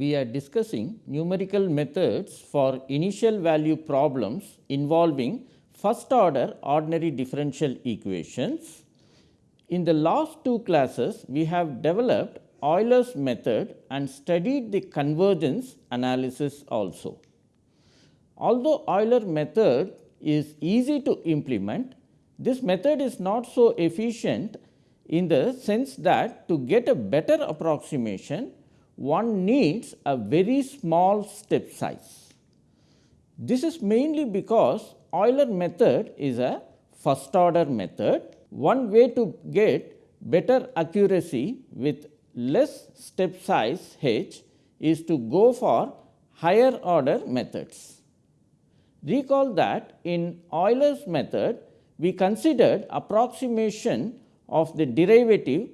We are discussing numerical methods for initial value problems involving first order ordinary differential equations. In the last two classes, we have developed Euler's method and studied the convergence analysis also. Although Euler method is easy to implement, this method is not so efficient in the sense that to get a better approximation, one needs a very small step size. This is mainly because Euler method is a first order method. One way to get better accuracy with less step size h is to go for higher order methods. Recall that in Euler's method, we considered approximation of the derivative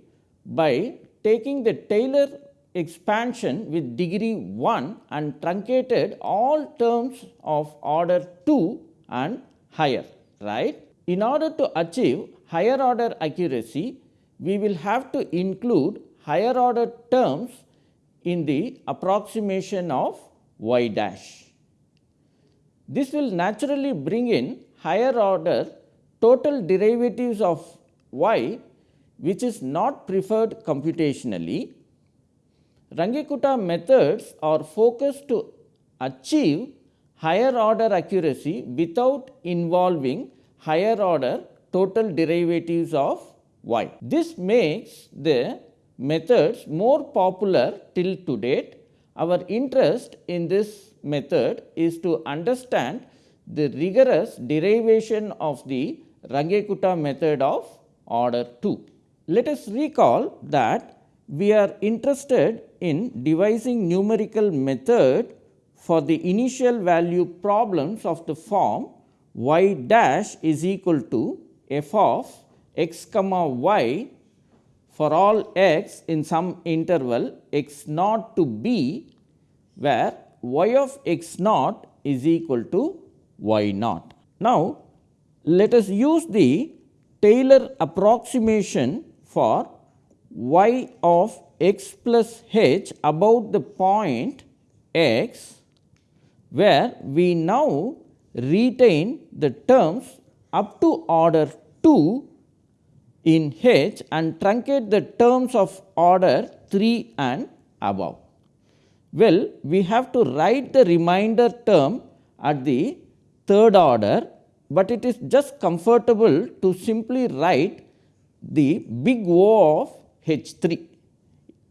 by taking the Taylor expansion with degree 1 and truncated all terms of order 2 and higher right. In order to achieve higher order accuracy, we will have to include higher order terms in the approximation of y dash. This will naturally bring in higher order total derivatives of y which is not preferred computationally. Runge-Kutta methods are focused to achieve higher order accuracy without involving higher order total derivatives of y. This makes the methods more popular till to date. Our interest in this method is to understand the rigorous derivation of the Runge-Kutta method of order 2. Let us recall that we are interested in devising numerical method for the initial value problems of the form y dash is equal to f of x comma y for all x in some interval x naught to b where y of x naught is equal to y naught. Now, let us use the Taylor approximation for y of x plus h about the point x, where we now retain the terms up to order 2 in h and truncate the terms of order 3 and above. Well, we have to write the remainder term at the third order, but it is just comfortable to simply write the big O of H 3,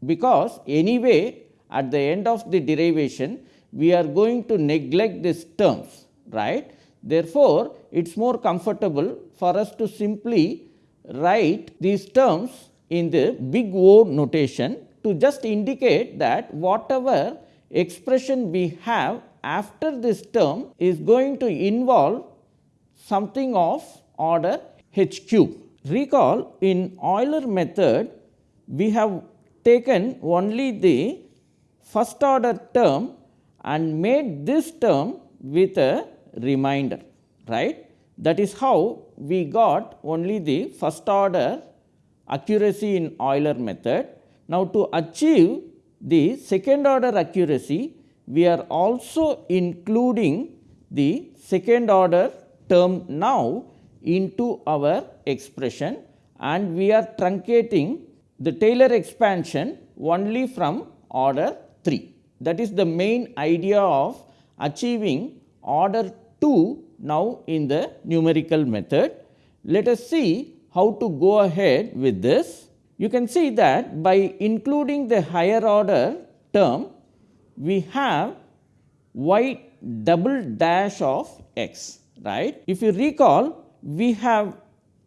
because anyway at the end of the derivation we are going to neglect these terms right. Therefore, it is more comfortable for us to simply write these terms in the big O notation to just indicate that whatever expression we have after this term is going to involve something of order h cube. Recall in Euler method we have taken only the first order term and made this term with a remainder right. That is how we got only the first order accuracy in Euler method. Now, to achieve the second order accuracy we are also including the second order term now into our expression and we are truncating the Taylor expansion only from order 3. That is the main idea of achieving order 2 now in the numerical method. Let us see how to go ahead with this. You can see that by including the higher order term, we have y double dash of x right. If you recall we have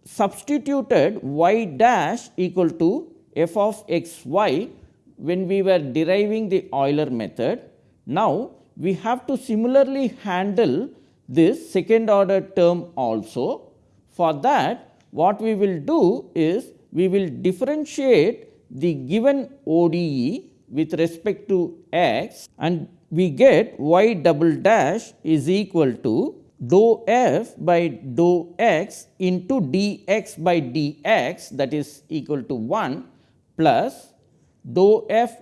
substituted y dash equal to f of x y when we were deriving the Euler method. Now, we have to similarly handle this second order term also. For that what we will do is we will differentiate the given ODE with respect to x and we get y double dash is equal to dou f by dou x into dx by dx that is equal to 1 plus dou f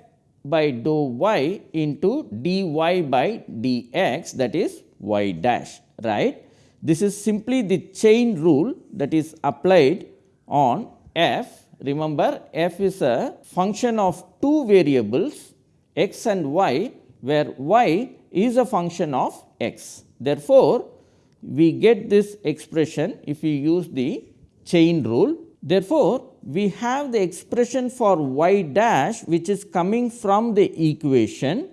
by dou y into dy by dx that is y dash right. This is simply the chain rule that is applied on f. Remember f is a function of two variables x and y where y is a function of x. Therefore, we get this expression if we use the chain rule. Therefore, we have the expression for y dash which is coming from the equation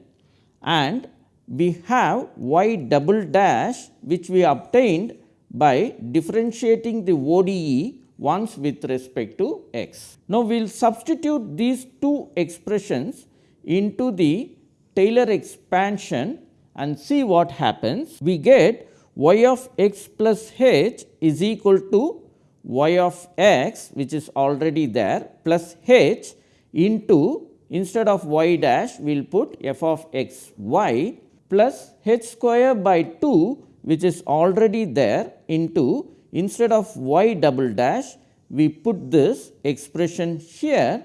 and we have y double dash which we obtained by differentiating the ODE once with respect to x. Now, we will substitute these two expressions into the Taylor expansion and see what happens. We get y of x plus h is equal to y of x which is already there plus h into instead of y dash we will put f of x y plus h square by 2 which is already there into instead of y double dash we put this expression here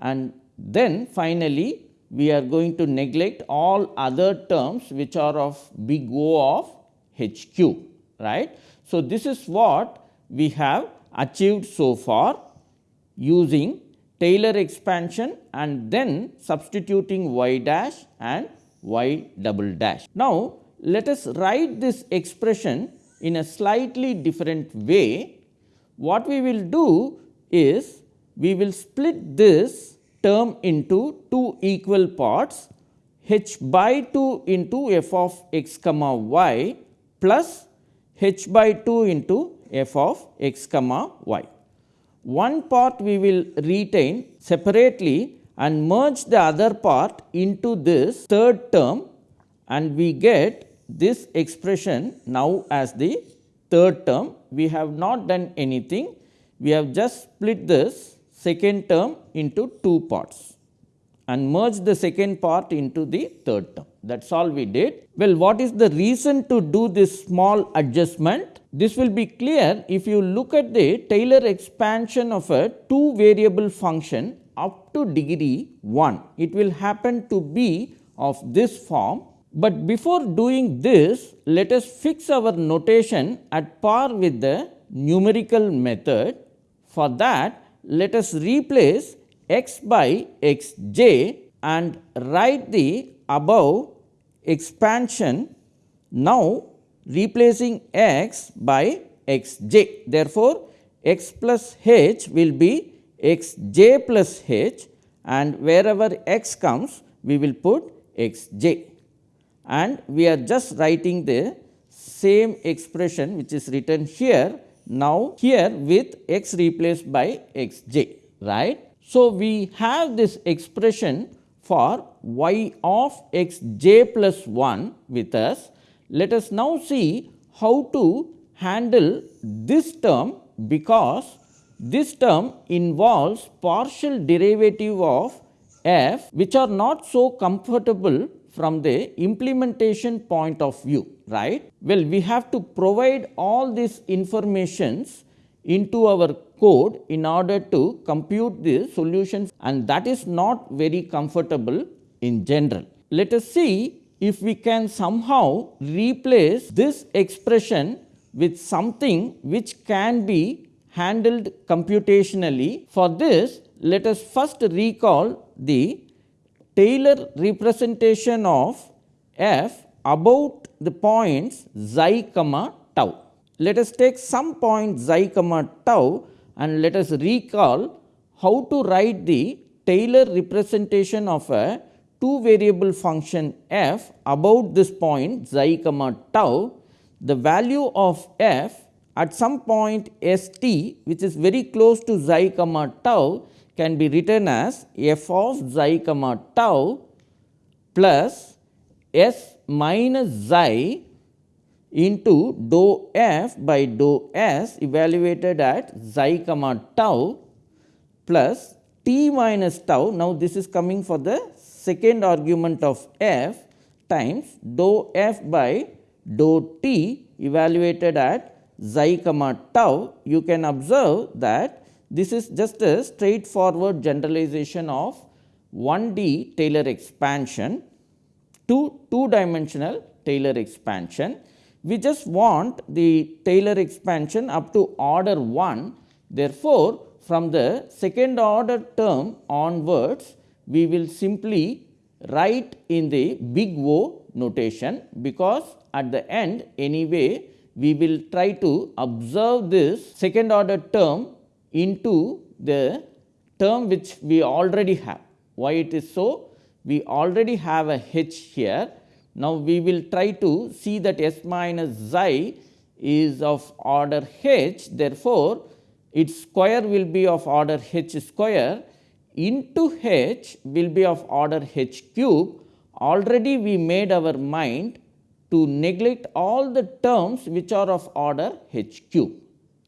and then finally we are going to neglect all other terms which are of big O of h cube right. So, this is what we have achieved so far using Taylor expansion and then substituting y dash and y double dash. Now, let us write this expression in a slightly different way. What we will do is we will split this term into two equal parts h by 2 into f of x comma y plus h by 2 into f of x comma y. One part we will retain separately and merge the other part into this third term and we get this expression now as the third term. We have not done anything, we have just split this second term into two parts and merge the second part into the third term that is all we did. Well, what is the reason to do this small adjustment? This will be clear if you look at the Taylor expansion of a two variable function up to degree 1. It will happen to be of this form, but before doing this let us fix our notation at par with the numerical method. For that let us replace x by x j and write the above expansion now replacing x by x j. Therefore, x plus h will be x j plus h and wherever x comes we will put x j and we are just writing the same expression which is written here now here with x replaced by x j right. So, we have this expression for y of x j plus 1 with us. Let us now see how to handle this term because this term involves partial derivative of f which are not so comfortable from the implementation point of view right. Well, we have to provide all these informations into our code in order to compute the solutions and that is not very comfortable in general. Let us see if we can somehow replace this expression with something which can be handled computationally. For this, let us first recall the Taylor representation of f about the points xi comma tau let us take some point xi comma tau and let us recall how to write the Taylor representation of a two variable function f about this point xi comma tau. The value of f at some point s t which is very close to xi comma tau can be written as f of xi comma tau plus s minus xi into dou f by dou s evaluated at xi comma tau plus t minus tau. Now, this is coming for the second argument of f times dou f by dou t evaluated at xi comma tau. You can observe that this is just a straightforward generalization of 1D Taylor expansion to 2 dimensional Taylor expansion. We just want the Taylor expansion up to order 1. Therefore, from the second order term onwards, we will simply write in the big O notation, because at the end anyway we will try to observe this second order term into the term which we already have. Why it is so? We already have a h here. Now, we will try to see that s minus xi is of order h. Therefore, its square will be of order h square into h will be of order h cube. Already we made our mind to neglect all the terms which are of order h cube,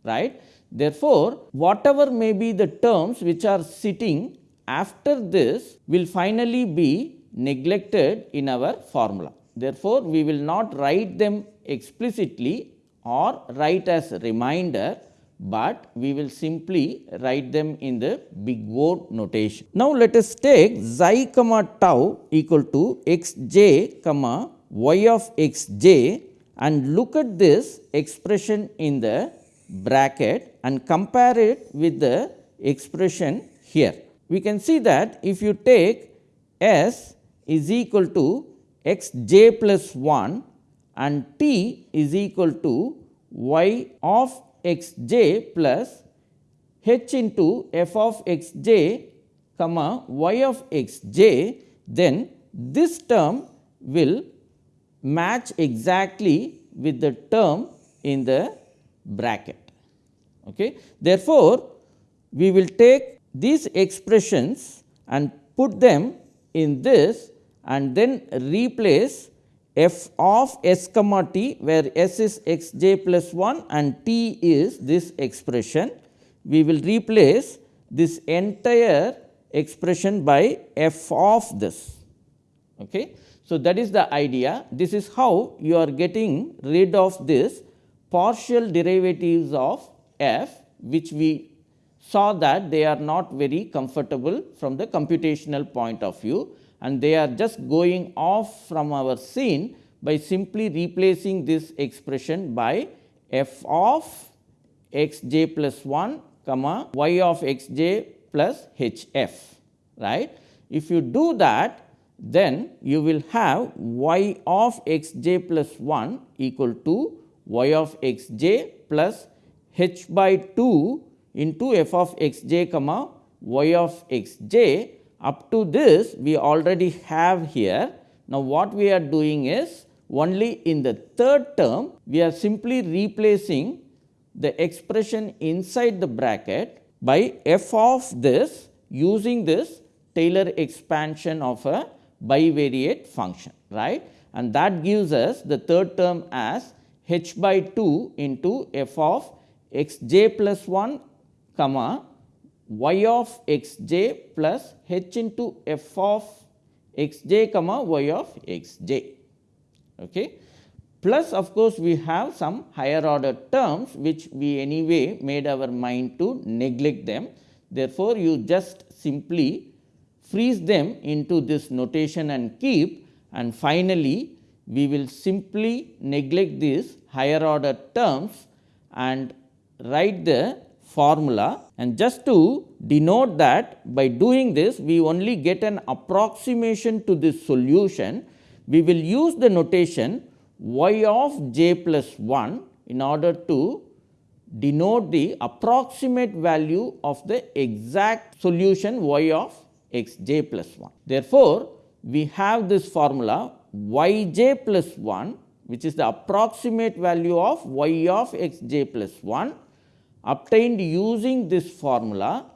right. Therefore, whatever may be the terms which are sitting after this will finally be neglected in our formula. Therefore, we will not write them explicitly or write as reminder, but we will simply write them in the big O notation. Now, let us take xi comma tau equal to x j comma y of x j and look at this expression in the bracket and compare it with the expression here. We can see that if you take s is equal to x j plus 1 and t is equal to y of x j plus h into f of x j comma y of x j, then this term will match exactly with the term in the bracket. Okay. Therefore, we will take these expressions and put them in this and then replace f of s comma t where s is x j plus 1 and t is this expression. We will replace this entire expression by f of this. Okay. So, that is the idea. This is how you are getting rid of this partial derivatives of f which we saw that they are not very comfortable from the computational point of view and they are just going off from our scene by simply replacing this expression by f of x j plus 1 comma y of x j plus h f right. If you do that then you will have y of x j plus 1 equal to y of x j plus h by 2 into f of x j comma y of x j. Up to this we already have here. Now, what we are doing is only in the third term we are simply replacing the expression inside the bracket by f of this using this Taylor expansion of a bivariate function right and that gives us the third term as h by 2 into f of x j plus 1 comma y of x j plus h into f of x j comma y of x j. Okay. Plus of course, we have some higher order terms which we anyway made our mind to neglect them. Therefore, you just simply freeze them into this notation and keep and finally, we will simply neglect these higher order terms and write the formula and just to denote that by doing this we only get an approximation to this solution. We will use the notation y of j plus 1 in order to denote the approximate value of the exact solution y of x j plus 1. Therefore, we have this formula y j plus 1 which is the approximate value of y of x j plus 1 obtained using this formula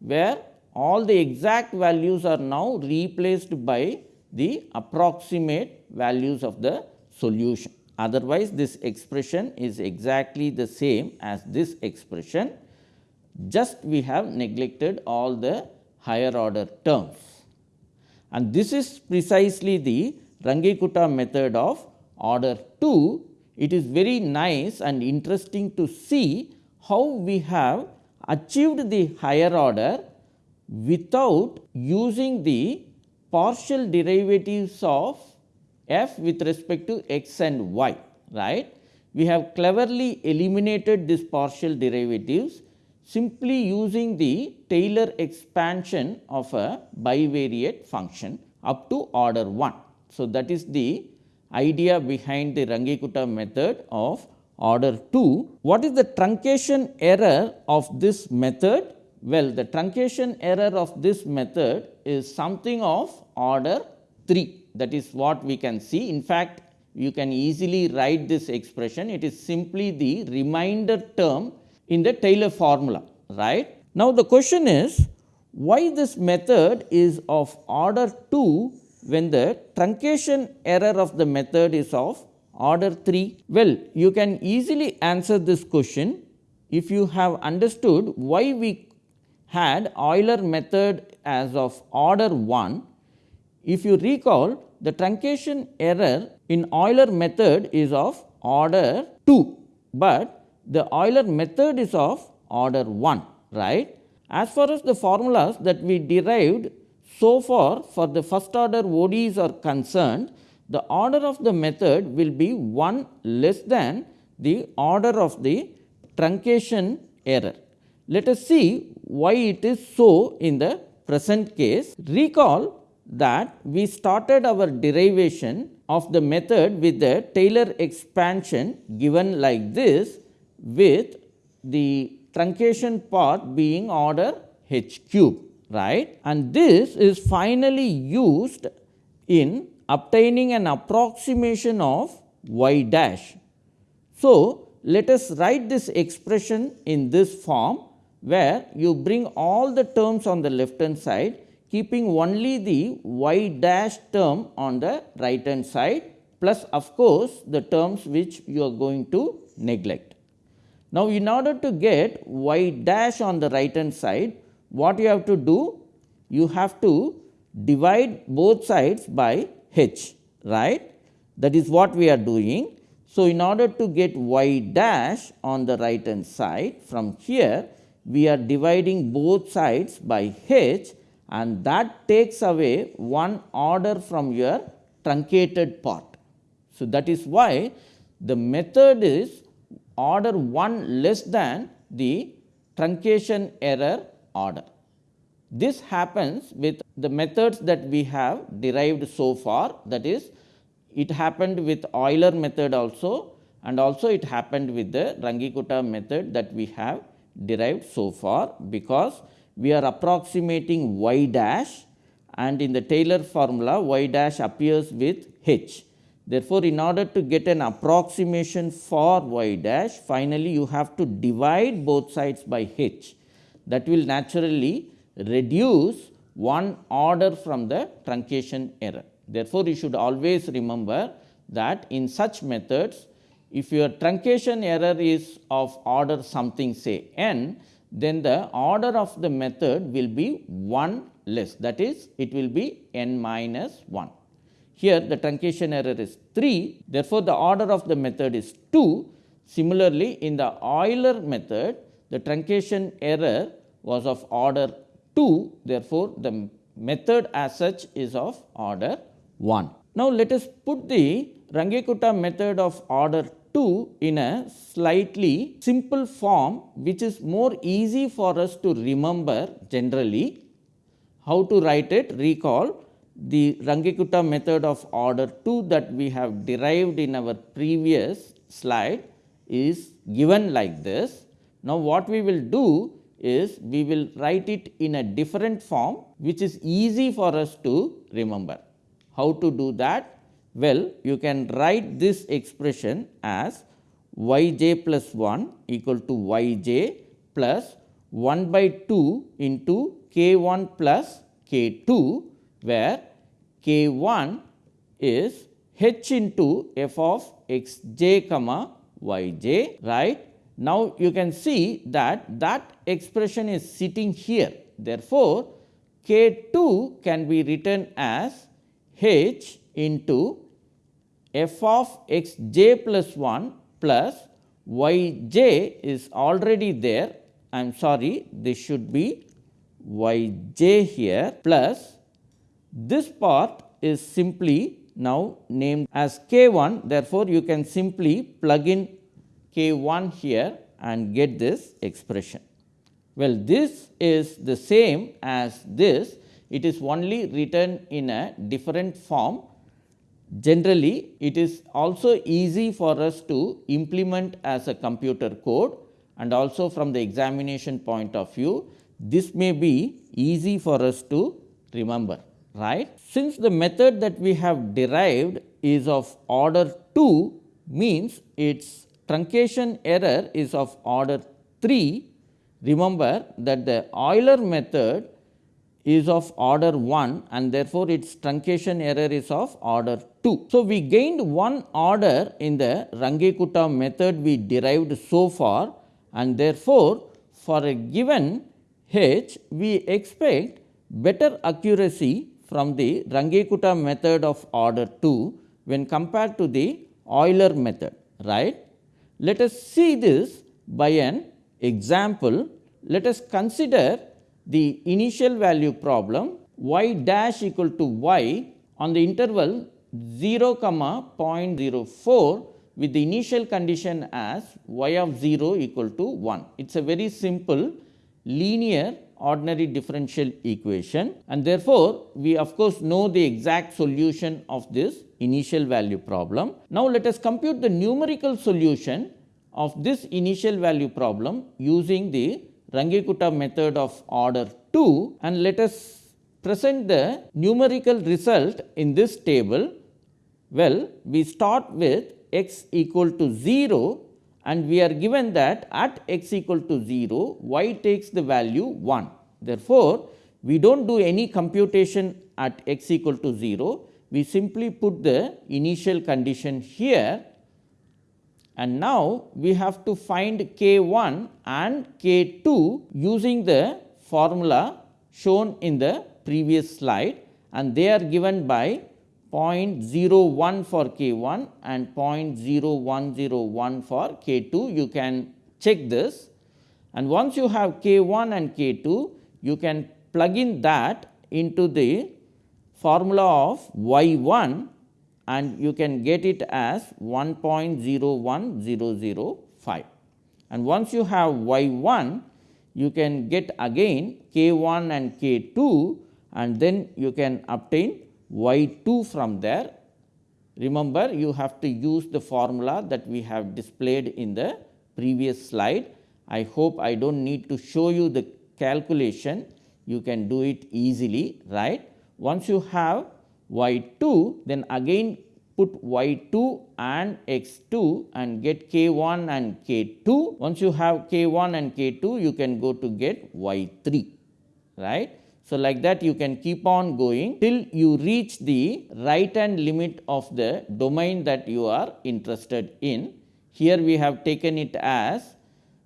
where all the exact values are now replaced by the approximate values of the solution. Otherwise, this expression is exactly the same as this expression, just we have neglected all the higher order terms. And this is precisely the Runge-Kutta method of order 2, it is very nice and interesting to see how we have achieved the higher order without using the partial derivatives of f with respect to x and y right. We have cleverly eliminated this partial derivatives simply using the Taylor expansion of a bivariate function up to order 1. So, that is the idea behind the Runge-Kutta method of order 2. What is the truncation error of this method? Well, the truncation error of this method is something of order 3 that is what we can see. In fact, you can easily write this expression it is simply the remainder term in the Taylor formula right. Now, the question is why this method is of order 2 when the truncation error of the method is of order 3? Well, you can easily answer this question if you have understood why we had Euler method as of order 1. If you recall the truncation error in Euler method is of order 2, but the Euler method is of order 1 right. As far as the formulas that we derived so far for the first order ODEs are concerned, the order of the method will be 1 less than the order of the truncation error. Let us see why it is so in the present case. Recall that we started our derivation of the method with the Taylor expansion given like this with the truncation part being order h cube right and this is finally used in obtaining an approximation of y dash. So, let us write this expression in this form where you bring all the terms on the left hand side keeping only the y dash term on the right hand side plus of course, the terms which you are going to neglect. Now, in order to get y dash on the right hand side, what you have to do? You have to divide both sides by h, right. That is what we are doing. So, in order to get y dash on the right hand side from here, we are dividing both sides by h and that takes away one order from your truncated part. So, that is why the method is order 1 less than the truncation error order. This happens with the methods that we have derived so far that is it happened with Euler method also and also it happened with the Runge-Kutta method that we have derived so far because we are approximating y dash and in the Taylor formula y dash appears with h. Therefore, in order to get an approximation for y dash finally, you have to divide both sides by h that will naturally reduce one order from the truncation error. Therefore, you should always remember that in such methods if your truncation error is of order something say n then the order of the method will be 1 less that is it will be n minus 1. Here the truncation error is 3, therefore, the order of the method is 2. Similarly, in the Euler method, the truncation error was of order 2, therefore, the method as such is of order 1. Now, let us put the Runge-Kutta method of order 2 in a slightly simple form, which is more easy for us to remember generally. How to write it? Recall the Runge-Kutta method of order 2 that we have derived in our previous slide is given like this. Now, what we will do is we will write it in a different form which is easy for us to remember. How to do that? Well, you can write this expression as y j plus 1 equal to y j plus 1 by 2 into k 1 plus k 2 where k 1 is h into f of x j comma y j right. Now, you can see that that expression is sitting here. Therefore, k 2 can be written as h into f of x j plus 1 plus y j is already there. I am sorry, this should be y j here plus this part is simply now named as k 1. Therefore, you can simply plug in k 1 here and get this expression. Well, this is the same as this, it is only written in a different form. Generally, it is also easy for us to implement as a computer code and also from the examination point of view, this may be easy for us to remember right. Since the method that we have derived is of order 2 means its truncation error is of order 3 Remember that the Euler method is of order 1 and therefore, its truncation error is of order 2. So, we gained one order in the Runge-Kutta method we derived so far and therefore, for a given h we expect better accuracy from the Runge-Kutta method of order 2 when compared to the Euler method right. Let us see this by an example, let us consider the initial value problem y dash equal to y on the interval 0 comma 0.04 with the initial condition as y of 0 equal to 1. It is a very simple linear ordinary differential equation and therefore, we of course, know the exact solution of this initial value problem. Now, let us compute the numerical solution of this initial value problem using the Runge-Kutta method of order 2 and let us present the numerical result in this table. Well, we start with x equal to 0 and we are given that at x equal to 0, y takes the value 1. Therefore, we do not do any computation at x equal to 0, we simply put the initial condition here. And now, we have to find k 1 and k 2 using the formula shown in the previous slide. And they are given by 0.01 for k 1 and 0.0101 for k 2. You can check this and once you have k 1 and k 2, you can plug in that into the formula of y 1 and you can get it as 1.01005. And once you have y 1, you can get again k 1 and k 2 and then you can obtain y 2 from there. Remember you have to use the formula that we have displayed in the previous slide. I hope I do not need to show you the calculation, you can do it easily right. Once you have y 2 then again put y 2 and x 2 and get k 1 and k 2. Once you have k 1 and k 2 you can go to get y 3 right. So, like that you can keep on going till you reach the right hand limit of the domain that you are interested in. Here we have taken it as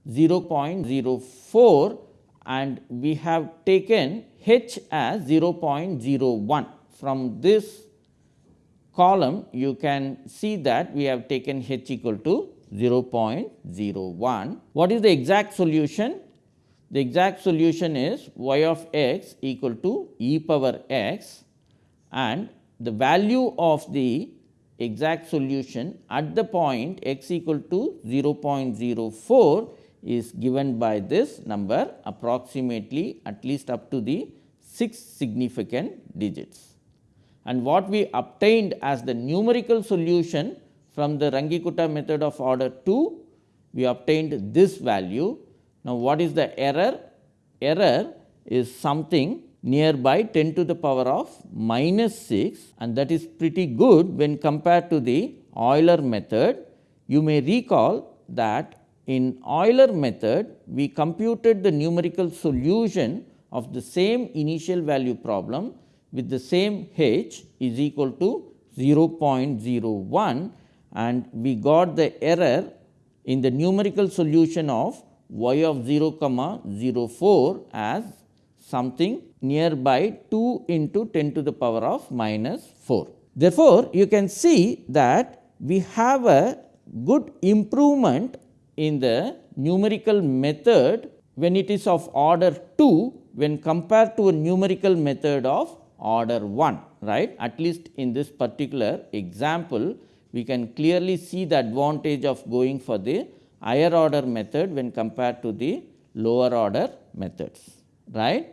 0.04 and we have taken h as 0.01. From this column you can see that we have taken h equal to 0.01. What is the exact solution? The exact solution is y of x equal to e power x and the value of the exact solution at the point x equal to 0.04 is given by this number approximately at least up to the 6 significant digits. And what we obtained as the numerical solution from the Runge-Kutta method of order 2, we obtained this value. Now, what is the error? Error is something nearby 10 to the power of minus 6 and that is pretty good when compared to the Euler method. You may recall that in Euler method, we computed the numerical solution of the same initial value problem with the same h is equal to 0.01 and we got the error in the numerical solution of y of 0 comma 0 04 as something nearby 2 into 10 to the power of minus 4. Therefore, you can see that we have a good improvement in the numerical method when it is of order 2 when compared to a numerical method of order 1 right at least in this particular example we can clearly see the advantage of going for the higher order method when compared to the lower order methods right.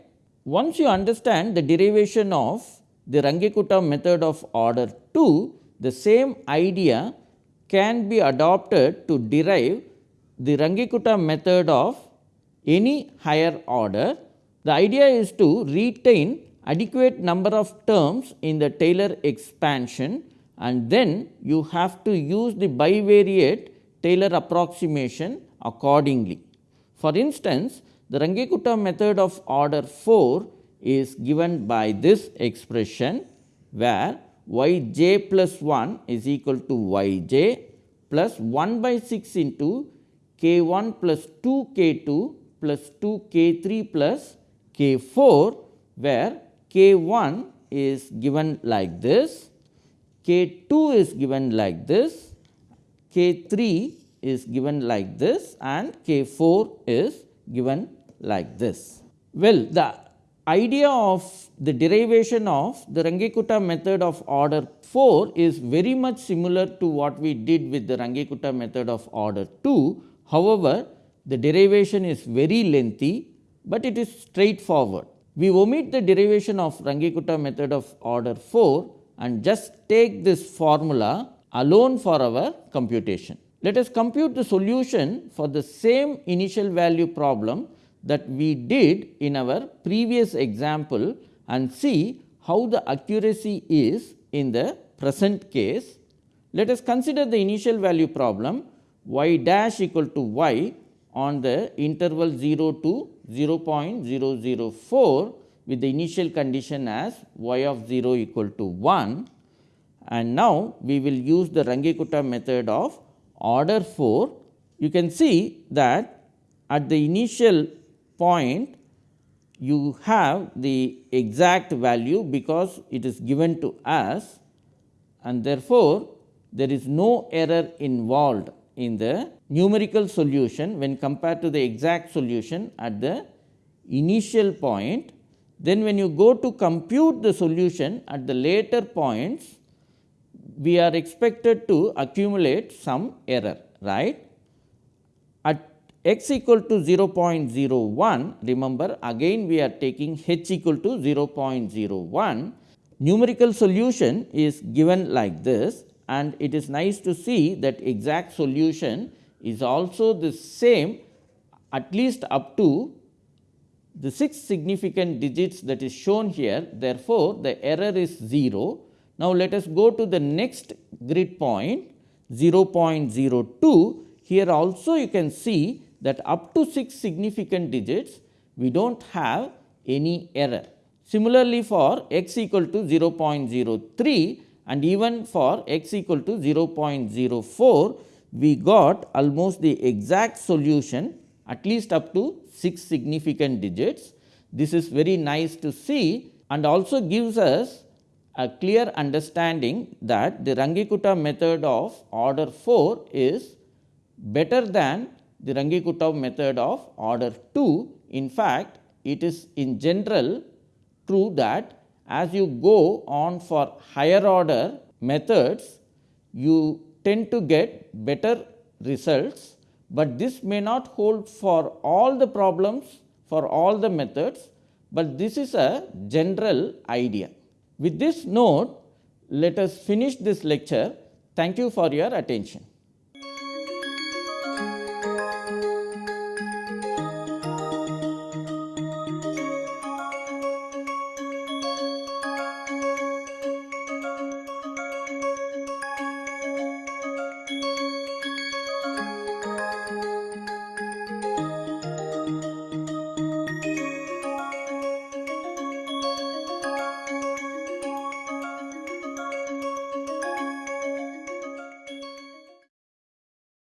Once you understand the derivation of the Runge-Kutta method of order 2 the same idea can be adopted to derive the Runge-Kutta method of any higher order. The idea is to retain adequate number of terms in the Taylor expansion and then you have to use the bivariate Taylor approximation accordingly. For instance, the Runge-Kutta method of order 4 is given by this expression where y j plus 1 is equal to y j plus 1 by 6 into k 1 plus 2 k 2 plus 2 k 3 plus k 4 where k 1 is given like this, k 2 is given like this, k 3 is given like this and k 4 is given like this. Well, the idea of the derivation of the Runge-Kutta method of order 4 is very much similar to what we did with the Runge-Kutta method of order 2. However, the derivation is very lengthy, but it is straightforward. We omit the derivation of Runge-Kutta method of order 4 and just take this formula alone for our computation. Let us compute the solution for the same initial value problem that we did in our previous example and see how the accuracy is in the present case. Let us consider the initial value problem y dash equal to y on the interval 0 to 0.004 with the initial condition as y of 0 equal to 1 and now we will use the Runge-Kutta method of order 4. You can see that at the initial point you have the exact value because it is given to us and therefore, there is no error involved in the numerical solution when compared to the exact solution at the initial point. Then when you go to compute the solution at the later points, we are expected to accumulate some error right? At x equal to 0.01 remember again we are taking h equal to 0.01 numerical solution is given like this and it is nice to see that exact solution is also the same at least up to the 6 significant digits that is shown here. Therefore, the error is 0. Now, let us go to the next grid point 0.02 here also you can see that up to 6 significant digits we do not have any error. Similarly, for x equal to 0.03 and even for x equal to 0.04 we got almost the exact solution at least up to 6 significant digits. This is very nice to see and also gives us a clear understanding that the Runge-Kutta method of order 4 is better than the Runge-Kutta method of order 2. In fact, it is in general true that as you go on for higher order methods, you tend to get better results, but this may not hold for all the problems for all the methods, but this is a general idea. With this note, let us finish this lecture. Thank you for your attention.